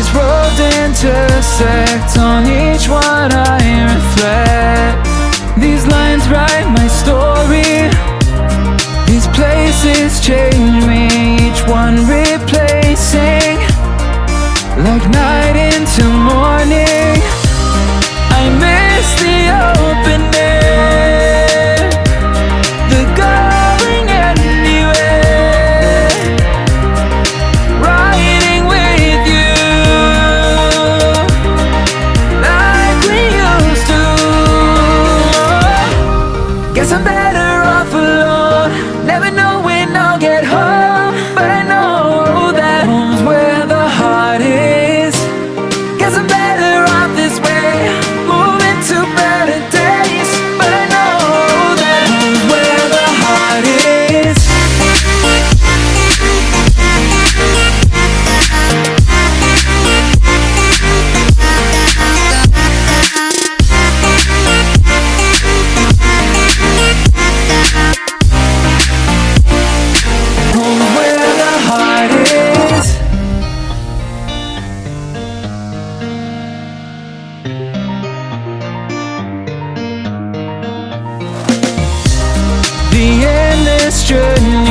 These roads intersect. On each one I reflect. These lines write my story the endless journey